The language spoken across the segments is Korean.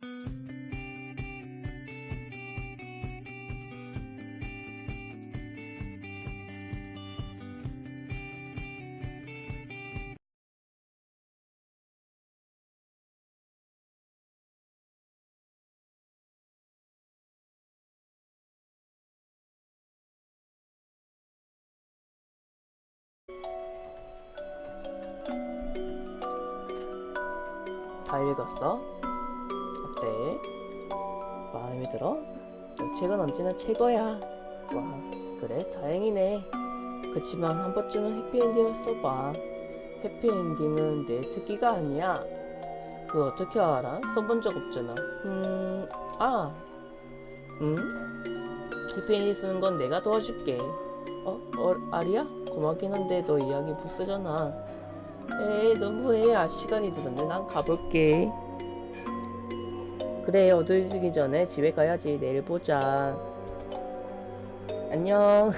다 읽었어? 어때? 마음에 들어? 너 책은 언제나 최고야. 와, 그래? 다행이네. 그치만 한 번쯤은 해피엔딩을 써봐. 해피엔딩은 내 특기가 아니야. 그거 어떻게 알아? 써본 적 없잖아. 음, 아, 음? 해피엔딩 쓰는 건 내가 도와줄게. 어, 어, 아리야? 고맙긴 한데 너 이야기 못 쓰잖아. 에이 너무해 아 시간이 늦었네 난 가볼게 그래 어두워지기 전에 집에 가야지. 내일 보자. 안녕.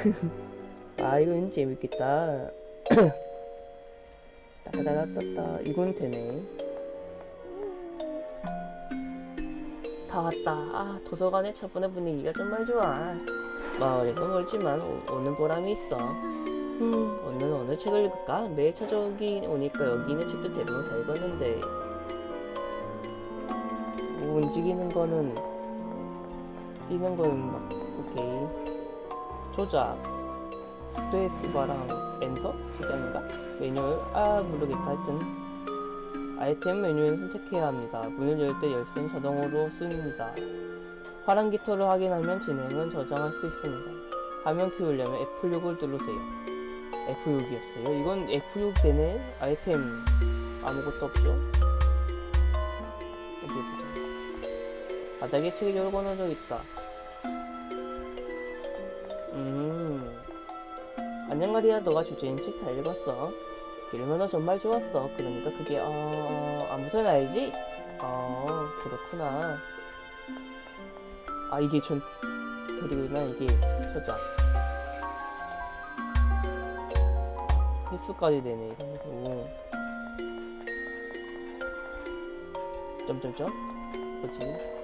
아 왠지 재밌겠다. 따다다다따 이건 되네. 다 왔다. 아 도서관의 차분한 분위기가 정말 좋아. 마을에서 멀지만 오, 오는 보람이 있어. 음, 오늘 오늘 책을 읽을까? 매일 찾아오기 오니까 여기 있는 책도 대부분 다 읽었는데. 뭐 움직이는 거는 뛰는 거는 막 오케이 조작 스페이스바랑 엔터? 시간인가? 매뉴얼? 아 모르겠다 하여튼 아이템 메뉴를 선택해야 합니다 문을 열 때 열쇠는 자동으로 쓰입니다 파란 깃털을 확인하면 진행은 저장할 수 있습니다 화면 키우려면 F6을 누르세요 F6이었어요. 이건 F6 되네? 아이템 아무것도 없죠? 바닥에 책이 열거놔져 있다. 음. 안녕 마리아 너가 주제인 책 다 읽었어. 읽으면 정말 좋았어. 그러니까 그게 어... 아무튼 알지? 어 그렇구나. 아 이게 전 드리구나 이게 저자. 횟수까지 되네 이거 점점점 뭐지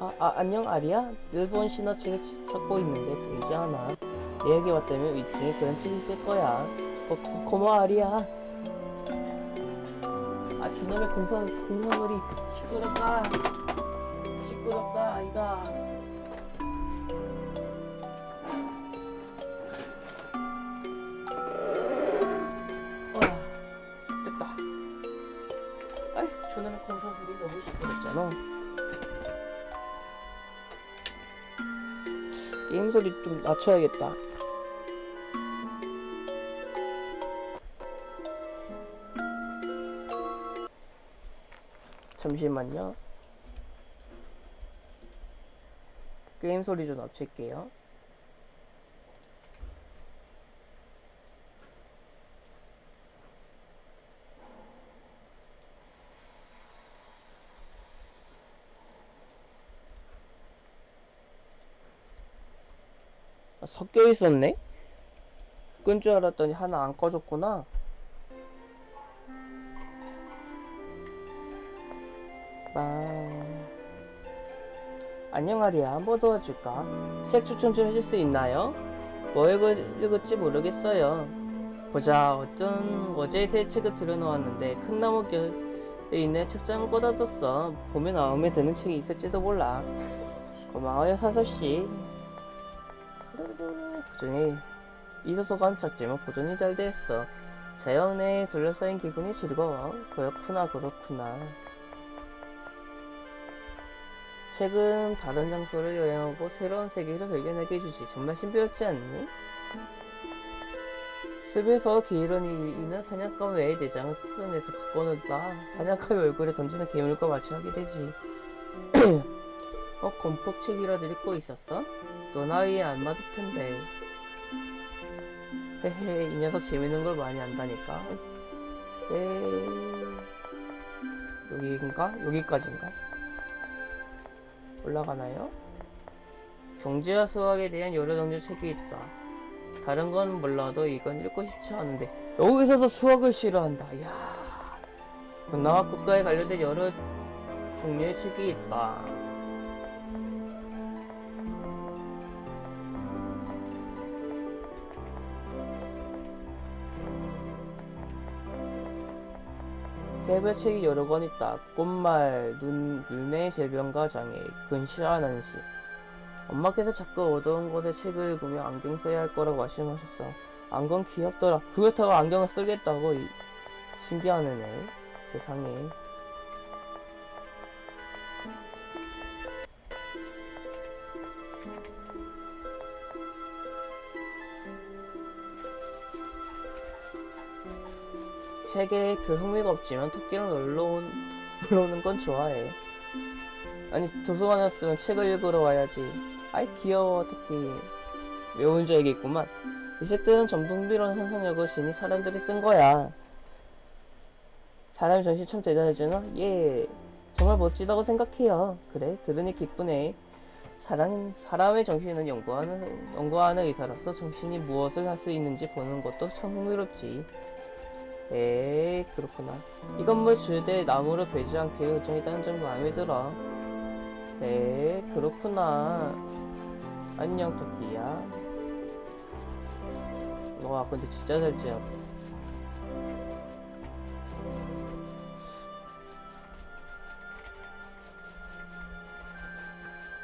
아, 아 안녕 아리야? 일본 신화책을 찾고 있는데 보이지 않아. 내에게 왔다면 위층에 그런 책이 있을 거야. 어, 고, 고마워 아리야. 아 주놈의 공성, 공성놀이. 시끄럽다. 시끄럽다 아이가 소리 좀 낮춰야겠다. 잠시만요. 게임 소리 좀 낮출게요. 섞여 있었네? 끈 줄 알았더니 하나 안 꺼졌구나. 빵. 안녕 아리야, 한 번 도와줄까? 책 추천 좀 해줄 수 있나요? 뭐 읽을, 읽을지 모르겠어요. 보자, 어떤 어제 새 책을 들여놓았는데 큰 나무 곁에 있는 책장을 꽂아뒀어. 보면 마음에 드는 책이 있을지도 몰라. 고마워요, 사서씨. 그 중에 이소소간 작지만 보존이 잘. 자연 내에 둘러싸인 기분이 즐거워. 그렇구나, 그렇구나. 최근 다른 장소를 여행하고 새로운 세계를 발견하게 해주지. 정말 신비롭지 않니? 숲에서 게으른 이는 사냥감 외의 내장을 뜯어내서 논다. 사냥감의 얼굴에 던지는 괴물과 마주하게 되지. 어, 곰폭책이라도 읽고 있었어? 너 나이에 안 맞을 텐데. 헤헤, 이 녀석 재밌는 걸 많이 안다니까. 에이. 여기인가? 여기까지인가? 올라가나요? 경제와 수학에 대한 여러 종류 책이 있다. 다른 건 몰라도 이건 읽고 싶지 않은데 여기서서 수학을 싫어한다. 야 문화와 국가에 관련된 여러 종류의 책이 있다. 개별 책이 여러 권 있다. 꽃말, 눈, 눈의 질병과 장애, 근시하는 시. 엄마께서 자꾸 어두운 곳에 책을 읽으며 안경 써야 할 거라고 말씀하셨어. 안경 귀엽더라. 그렇다고 안경을 쓰겠다고? 이- 신기하네, 네. 세상에. 책에 별 흥미가 없지만 토끼랑 놀러, 온, 놀러 오는 건 좋아해. 아니, 도서관이었으면 책을 읽으러 와야지. 아이, 귀여워, 토끼. 외운 줄 알겠구만. 이 책들은 전부 흥미로운 상상력을 지니 사람들이 쓴 거야. 사람 정신 참 대단하잖아? 예. 정말 멋지다고 생각해요. 그래, 들으니 기쁘네. 사람, 사람의 정신은 연구하는, 연구하는 의사로서 정신이 무엇을 할 수 있는지 보는 것도 참 흥미롭지. 에이, 그렇구나. 이 건물 주대 나무를 베지 않게 결정했다는 점이 마음에 들어. 에이, 그렇구나. 안녕, 토끼야. 와, 근데 진짜 잘 지었다.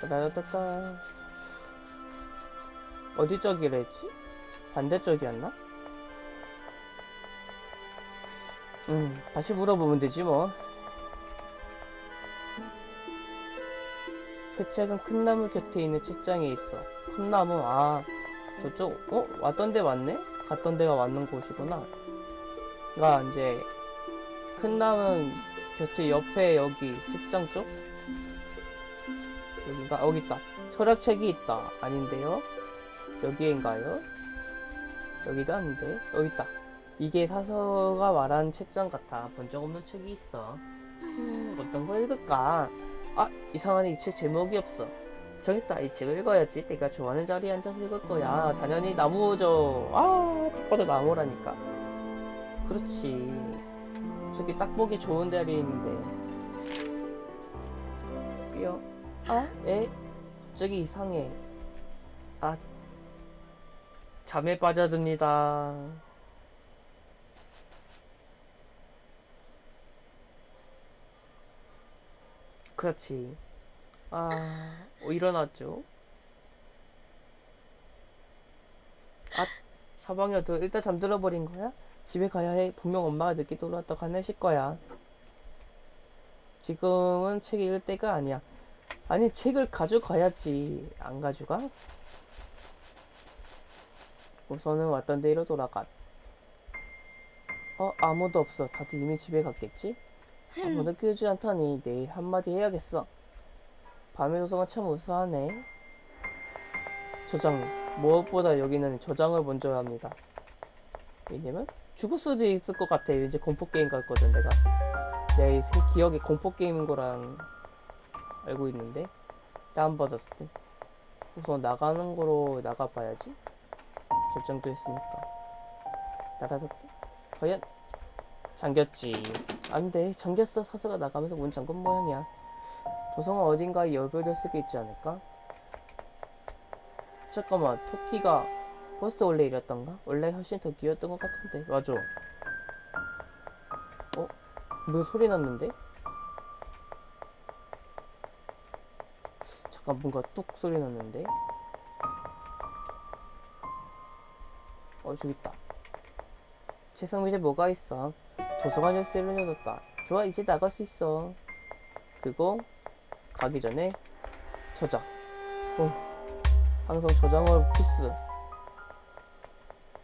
라라따따. 어디 쪽이라 했지? 반대쪽이었나? 음, 다시 물어보면 되지 뭐. 새 책은 큰 나무 곁에 있는 책장에 있어. 큰 나무, 아, 저쪽, 어? 왔던 데 맞네? 갔던 데가 맞는 곳이구나. 가, 이제, 큰 나무 곁에 옆에 여기, 책장 쪽? 여기가, 여기 있다. 철학책이 있다. 아닌데요? 여기인가요? 여기도 아닌데? 여기 있다. 이게 사서가 말한 책장 같아. 본 적 없는 책이 있어. 음, 어떤 거 읽을까? 아, 이상하네. 이 책 제목이 없어. 저기 있다. 이 책을 읽어야지. 내가 좋아하는 자리에 앉아서 읽을 거야. 당연히 나무죠. 아, 딱 봐도 나무라니까. 그렇지. 저기 딱 보기 좋은 자리에 있는데. 뼈. 아, 에? 갑자기 이상해. 아, 잠에 빠져듭니다. 그렇지. 아, 어, 일어났죠. 아, 사방이야, 너 일단 잠들어 버린 거야? 집에 가야 해. 분명 엄마가 늦게 돌아왔다고 화내실 거야. 지금은 책 읽을 때가 아니야. 아니, 책을 가져가야지. 안 가져가? 우선은 왔던 데로 돌아가. 어, 아무도 없어. 다들 이미 집에 갔겠지? 아무도 끼우지 않다니 내일 한마디 해야겠어. 밤의 도서관 참 우수하네. 저장. 무엇보다 여기는 저장을 먼저 합니다. 왜냐면 죽을 수도 있을 것 같아. 이제 공포 게임 갔거든 내가. 내새 기억에 공포 게임인 거랑 알고 있는데 다운받았을 때 우선 나가는 거로 나가봐야지. 결정도 했으니까. 나라다. 과연 잠겼지. 안 돼. 잠겼어. 사스가 나가면서 문 잠근 모양이야. 도성은 어딘가에 여별을 쓰고 있지 않을까? 잠깐만. 토끼가 버스트 원래 이랬던가? 원래 훨씬 더 귀여웠던 것 같은데. 맞아. 어? 뭐 소리 났는데? 잠깐 뭔가 뚝 소리 났는데? 어 저기 있다. 세상 밑에 뭐가 있어? 도서관 열쇠를 열었다. 좋아, 이제 나갈 수 있어. 그리고 가기 전에 저장. 어, 항상 저장을 필수.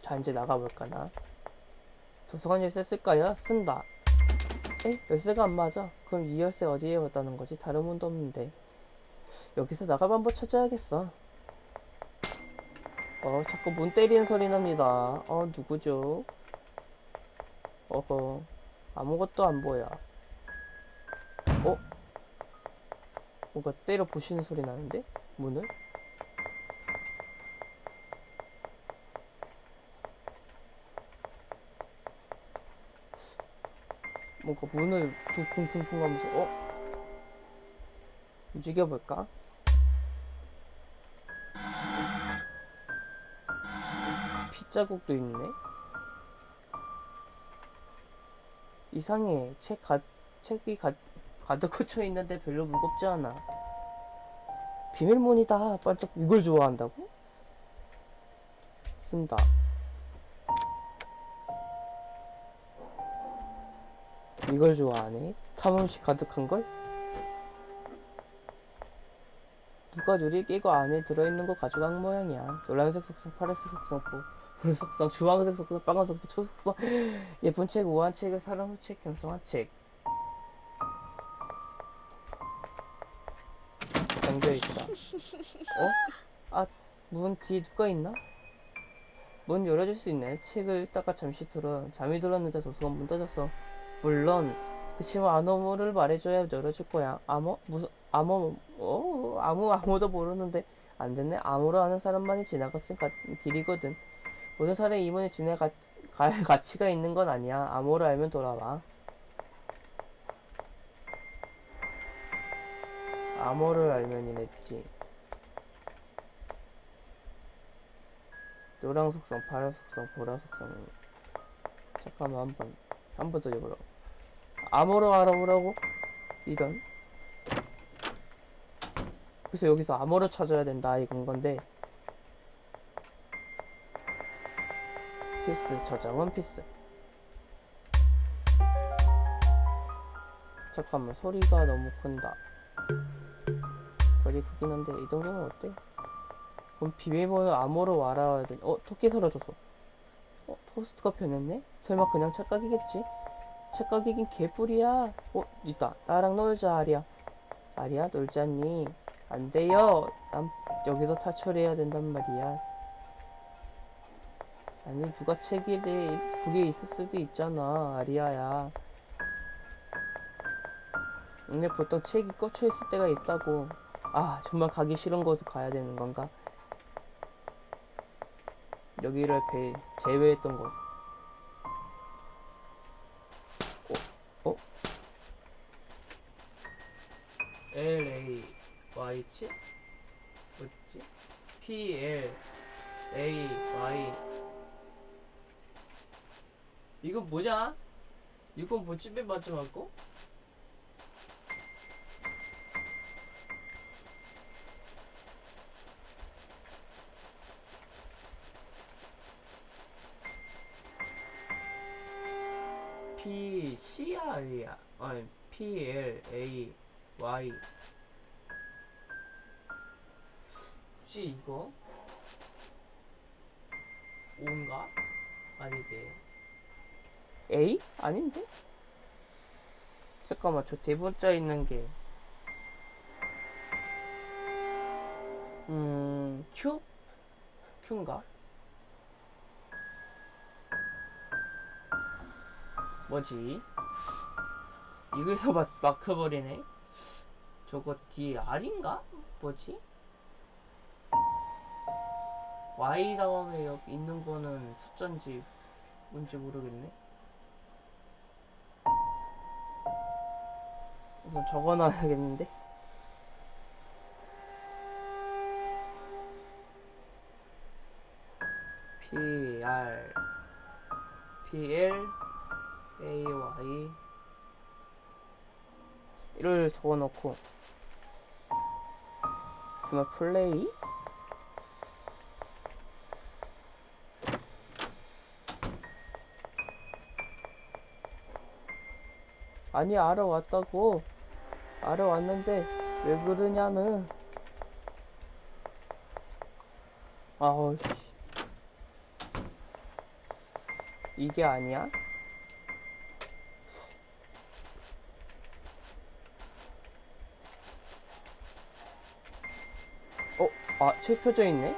자, 이제 나가볼까나. 도서관 열쇠 쓸까요? 쓴다. 에? 열쇠가 안 맞아. 그럼 이 열쇠 어디에 왔다는 거지? 다른 문도 없는데. 여기서 나갈 방법 찾아야겠어. 어, 자꾸 문 때리는 소리 납니다. 어, 누구죠? 어허 아무것도 안 보여 어? 뭔가 때려 부시는 소리 나는데? 문을? 뭔가 문을 두 쿵쿵쿵 하면서 어? 움직여볼까? 핏자국도 있네. 이상해. 책 가, 책이 가, 가득 꽂혀 있는데 별로 무겁지 않아. 비밀문이다. 반짝 이걸 좋아한다고? 쓴다. 이걸 좋아하네. 탐험시 가득한 걸? 누가 줄이 끼고 안에 들어있는 거 가져간 모양이야. 노란색 속성, 파란색 속성, 보- 보라 속성, 주황색 속성, 빨간색 속성, 초속성. 예쁜 책, 우아한 책, 사랑 후책, 경성한 책. 잠겨 있다. 어? 아, 문 뒤에 누가 있나? 문 열어줄 수 있네. 책을 읽다가 잠시 들어 잠이 들었는데 도서관 문 닫았어. 물론 그치만 암호를 말해줘야 열어줄 거야. 암호? 무슨 암호? 어? 아무 아무도 모르는데 안 됐네. 암호로 아는 사람만이 지나갔을 가, 길이거든. 모든 사람이 이 문에 지나갈 갈 가치가 있는 건 아니야. 암호를 알면 돌아와. 암호를 알면 이랬지. 노랑 속성, 파란 속성, 보라 속성. 잠깐만 한 번, 한 번 더 해보라. 암호로 알아보라고? 이런. 그래서 여기서 암호를 찾아야 된다 이건 건데. 필수, 저장은 필수. 잠깐만, 소리가 너무 큰다. 소리 크긴 한데, 이 정도면 어때? 그럼 비밀번호 암호로 알아야 돼. 어, 토끼 사라졌어. 어, 토스트가 변했네? 설마 그냥 착각이겠지? 착각이긴 개뿔이야. 어, 있다. 나랑 놀자, 아리야. 아리야, 놀자니. 안 돼요. 난 여기서 탈출해야 된단 말이야. 아니, 누가 책이래. 그게 있을 수도 있잖아, 아리야야. 근데 보통 책이 꽂혀 있을 때가 있다고. 아, 정말 가기 싫은 곳을 가야 되는 건가? 여기를 배, 제외했던 곳. 어? 어? L A Y 치? 뭐지? P L A Y 이건 뭐냐? 이건 맨 마지막 거? P C R이야. 아니 P L A Y. 혹시 이거? O인가? 아니대. A? 아닌데? 잠깐만 저 대문자 있는 게. 음 Q? Q인가? 뭐지? 이거에서 막, 막혀버리네? 저거 뒤에 R인가? 뭐지? Y 다음에 여기 있는 거는 숫자인지 뭔지 모르겠네? 우선 적어놔야겠는데? P, R, P, L, A, Y 이를 적어놓고 스마 플레이 아니 알아왔다고 알아왔는데 왜 그러냐는 아우 씨 이게 아니야? 어? 아, 책 펴져 있네?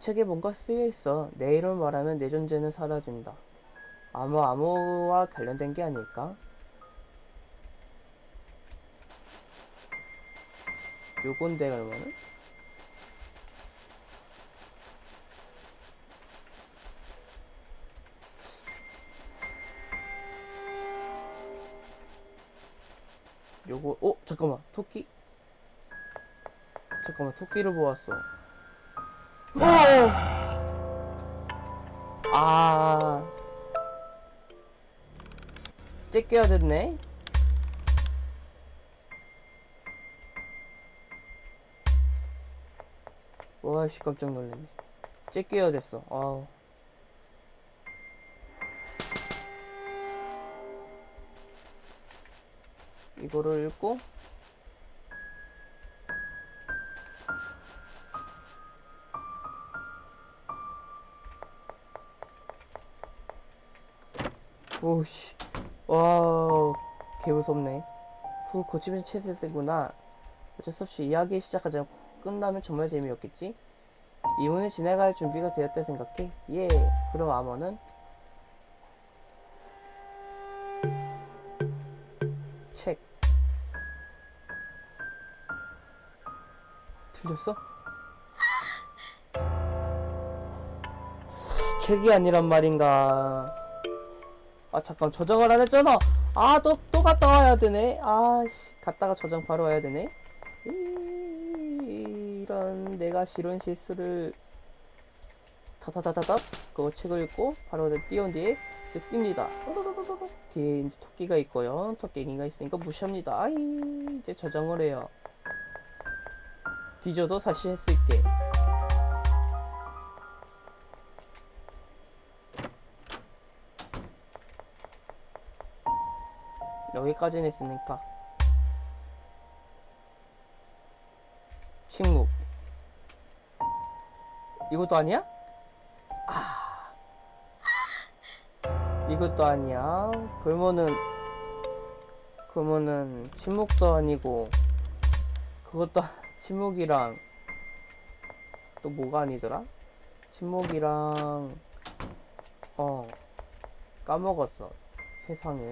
책에 뭔가 쓰여 있어. 내 이름을 말하면 내 존재는 사라진다. 아마 암호와 관련된 게 아닐까? 요건데 그러면은? 요거 어? 잠깐만 토끼? 잠깐만 토끼를 보았어. 오! 아. 째껴야 됐네 와씨 깜짝 놀랐네. 째껴야 됐어. 아우. 이거를 읽고. 오씨. 와 개무섭네. 후 고치면 채세세구나. 어쩔 수 없이 이야기 시작하자 끝나면 정말 재미없겠지? 이문을 지나갈 준비가 되었다 생각해. 예 그럼 암호는? 책. 틀렸어? 책이 아니란 말인가? 아 잠깐 저장을 안 했잖아. 아또또 갔다 와야 되네. 아씨 갔다가 저장 바로 와야 되네. 이- 내가 싫은 실수를 다다다다다 그거 책을 읽고 바로 띄운 뒤에 이제 띕니다. 뒤에 이제 토끼가 있고요. 토끼가 있으니까 무시합니다. 아이 이제 저장을 해요. 뒤져도 다시 할 수 있게. 여기까지는 했으니까. 침묵 이것도 아니야? 아. 이것도 아니야. 그러면은 그러면은 침묵도 아니고 그것도 아- 침묵이랑 또 뭐가 아니더라? 침묵이랑 어 까먹었어. 세상에.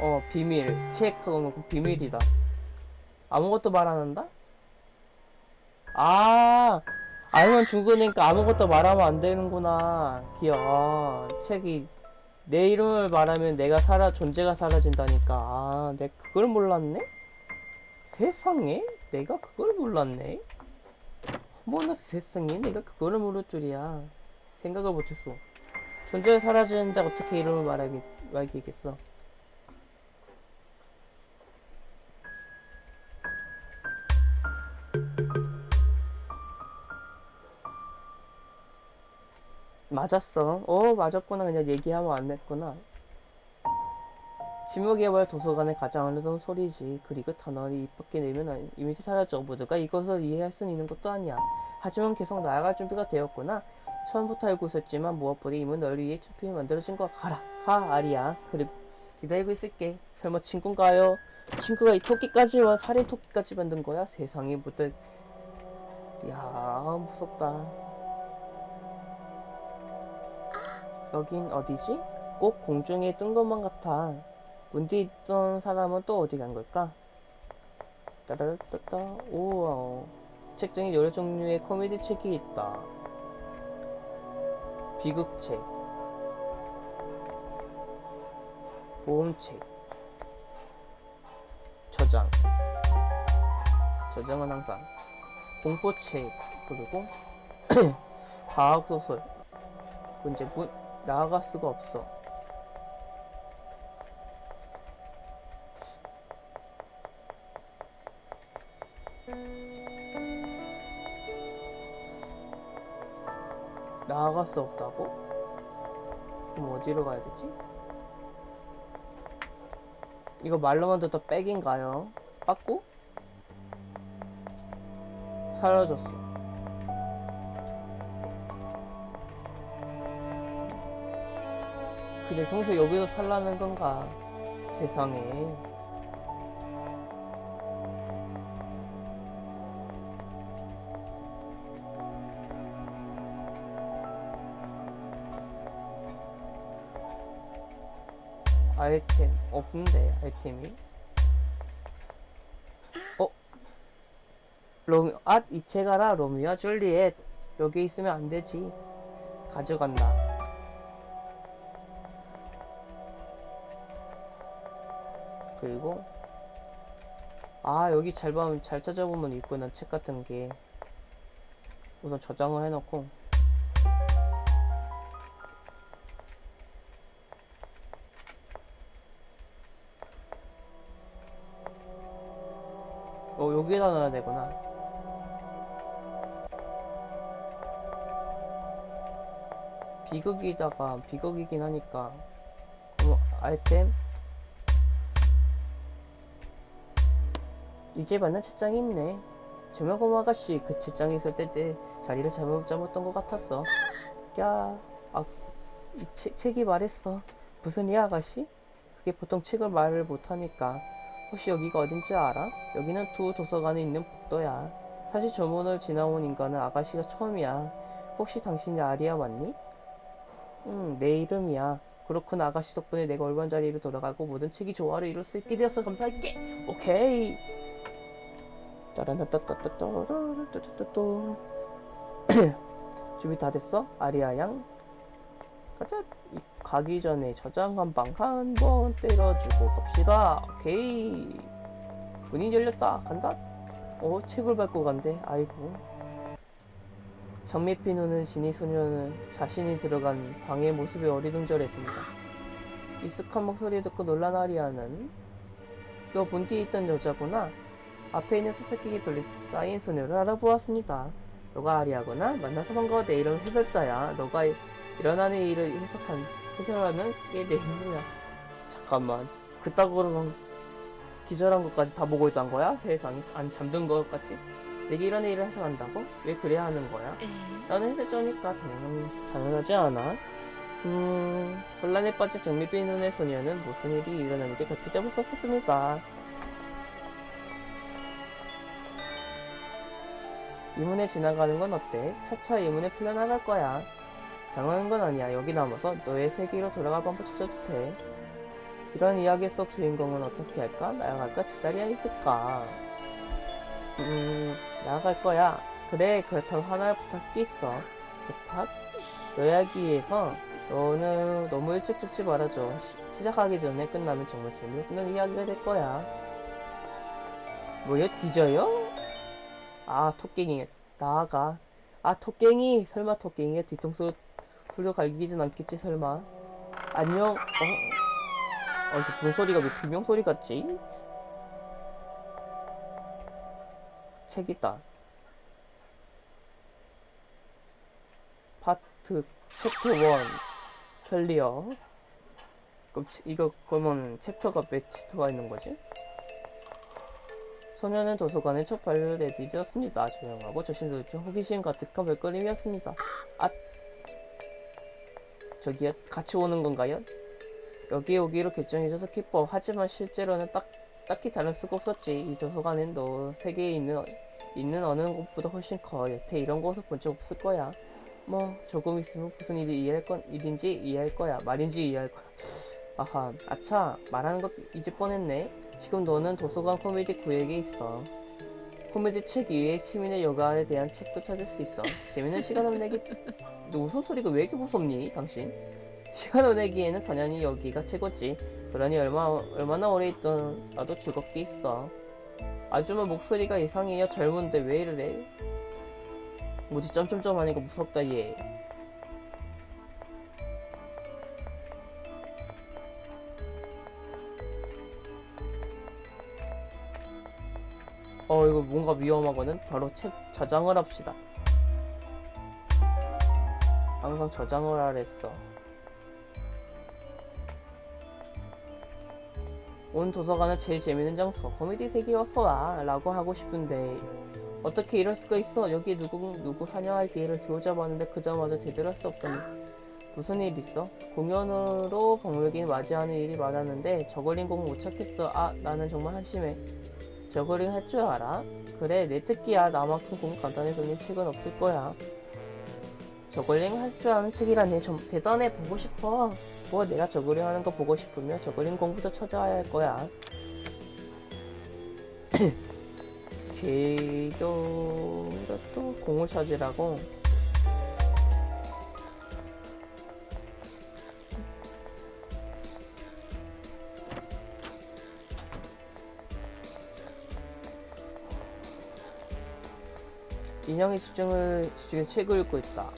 어 비밀. 체크하면 그 비밀이다. 아무것도 말 안 한다? 아 알면 죽으니까 아무것도 말하면 안 되는구나. 아, 책이 내 이름을 말하면 내가 사라 존재가 사라진다니까. 아 내가 그걸 몰랐네? 세상에? 내가 그걸 몰랐네? 어머나 세상에. 내가 그거를 모를 줄이야. 생각을 못했어. 존재가 사라지는데 어떻게 이름을 말하겠, 말겠어 맞았어. 어, 맞았구나. 그냥 얘기하면 안 됐구나. 지목개발 도서관의 가장 어려운 소리지. 그리고 단어를 입 밖에 내면 이미지 사라져. 모두가 이것을 이해할 수 있는 것도 아니야. 하지만 계속 나아갈 준비가 되었구나. 처음부터 알고 있었지만 무엇보다 이문 널 위해 투표에 만들어진 거 가라. 가, 아리야. 그리고 기다리고 있을게. 설마 친구인가요? 친구가 이 토끼까지 와 살인 토끼까지 만든 거야? 세상에 못될. 야, 무섭다. 여긴 어디지? 꼭 공중에 뜬 것만 같아. 문 뒤에 있던 사람은 또 어디 간 걸까? 따라따따 우와 책장에 여러 종류의 코미디 책이 있다. 비극책 모험책 저장 저장은 항상 공포책 그리고 과학소설 그 이제 문 나아갈 수가 없어. 나아갈 수 없다고? 그럼 어디로 가야 되지? 이거 말로만 듣다 백인가요? 빠꾸? 사라졌어. 그래 평소 여기서 살라는 건가? 세상에. 아이템 없는데 아이템이? 어? 로미 아 이체 가라 로미오와 줄리엣. 여기 있으면 안 되지. 가져간다 아 여기 잘 보면 잘 찾아보면 있구나 책 같은 게. 우선 저장을 해놓고. 어 여기에다 넣어야 되구나. 비극이다가 비극이긴 하니까. 그럼 아이템 이제 받는 책장이 있네. 조명검 아가씨 그 책장에 있을 때내 자리를 잘못 잡았던 것 같았어. 야, 아, 이 책, 책이 말했어. 무슨 이 아가씨? 그게 보통 책을 말을 못하니까. 혹시 여기가 어딘지 알아? 여기는 두 도서관에 있는 복도야. 사실 저 문을 지나온 인간은 아가씨가 처음이야. 혹시 당신이 아리아 맞니? 응, 내 이름이야. 그렇군 아가씨 덕분에 내가 올바른 자리로 돌아가고 모든 책이 조화를 이룰 수 있게 되어서 감사할게. 오케이 따라따따따따따따따따. 준비 다 됐어? 아리아 양? 가자. 이- 가기 전에 저장 한방 한 번 때려주고 갑시다. 오케이. 문이 열렸다. 간다. 어 책을 밟고 간대. 아이고. 장미피 노는 진이 소녀는 자신이 들어간 방의 모습에 어리둥절했습니다. 익숙한 목소리 듣고 놀란 아리아는 너문 뒤에 있던 여자구나 앞에 있는 수수께끼 둘리 쌓인 소녀를 알아보았습니다. 너가 아리아구나? 만나서 반가워. 내 이름 해설자야. 너가 이- 일어나는 일을 해석한 해설하는 게 내 힘이야. 잠깐만. 그따구로 기절한 것까지 다 보고 있던 거야? 세상에 안 잠든 것까지? 내게 일어나는 일을 해석한다고? 왜 그래야 하는 거야? 나는 해설자니까 당연, 당연하지 않아. 음, 혼란에 빠진 정미빛 눈의 소녀는 무슨 일이 일어나는지 그렇게 잡을 수 없었습니다. 이문에 지나가는 건 어때? 차차 이문에 풀려나갈 거야. 당하는 건 아니야. 여기 남아서 너의 세계로 돌아가 한번 찾아도 돼. 이런 이야기 속 주인공은 어떻게 할까? 나아갈까? 제자리에 있을까? 음, 나아갈 거야. 그래, 그렇다고 하나 부탁이 있어. 부탁? 이야기에서 너는 너무 일찍 죽지 말아줘. 시, 시작하기 전에 끝나면 정말 재미없는 이야기가 될 거야. 뭐야, 뒤져요? 아 토깽이 나아가 아 토깽이 설마 토깽이가 뒤통수 후려갈기진 않겠지 설마 안녕 어? 어 이거 무슨 소리가 왜 비명 소리 같지? 책 있다 파트 챕터 1 clear 그럼 치- 이거 그러면 chapter가 몇 chapter가 있는 거지? 소녀는 도서관에 첫 발을 내디뎠습니다. 조용하고 조심스럽게 호기심 가득한 발걸음이었습니다. 아, 저기요, 같이 오는 건가요? 여기 오기로 결정해줘서 기뻐. 하지만 실제로는 딱, 딱히 다를 수가 없었지. 이 도서관은 너 세계에 있는, 어- 있는 어느 곳보다 훨씬 커. 여태 이런 곳을 본 적 없을 거야. 뭐, 조금 있으면 무슨 일이 이해할 건, 일인지 이해할 거야. 말인지 이해할 거야. 아하, 아차, 말하는 것 잊을 뻔했네. 지금 너는 도서관 코미디 구역에 있어. 코미디 책 이외에 취미나 여가에 대한 책도 찾을 수 있어. 재밌는 시간 보내기. 너 무슨 소리가 왜 이렇게 무섭니, 당신? 시간 보내기에는 당연히 여기가 최고지. 그러니 얼마, 얼마나 오래 있던 나도 즐겁게 있어. 아줌마 목소리가 이상해요. 젊은데 왜 이래? 뭐지, 점점점 하니까 무섭다, 얘. 어 이거 뭔가 위험하거든? 바로 책 저장을 합시다. 항상 저장을 하랬어. 온 도서관은 제일 재밌는 장소 코미디 와 라고 하고 싶은데 어떻게 이럴 수가 있어? 여기 누구 누구 환영할 기회를 주어잡았는데 그자마자 제대로 할 수 없다니. 무슨 일 있어? 공연으로 박물관 맞이하는 일이 많았는데 저걸린 공못 찾겠어. 아 나는 정말 한심해 저거링 할 줄 알아? 그래 내 특기야. 나만큼 공 간단해서는 책은 없을 거야. 저글링 할 줄 아는 책이라니 좀 대단해. 보고 싶어. 뭐 내가 저글링 하는 거 보고 싶으면 저글링 공부도 찾아야 할 거야. 개교로 또 공을 찾으라고 인형의 수정을 수중에 책을 읽고 있다.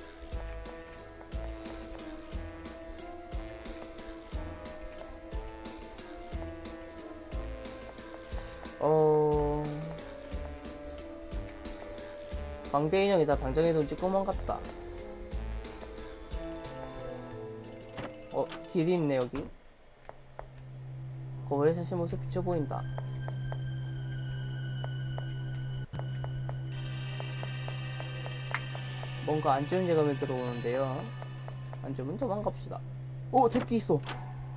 어 광대 인형이다. 방장의 돈 찍고 망갔다. 어 길이 있네 여기. 거울에 자신 모습 비쳐 보인다. 뭔가 안 좋은 예감이 들어오는데요. 안 좋으면 도망갑시다. 오, 도끼 있어.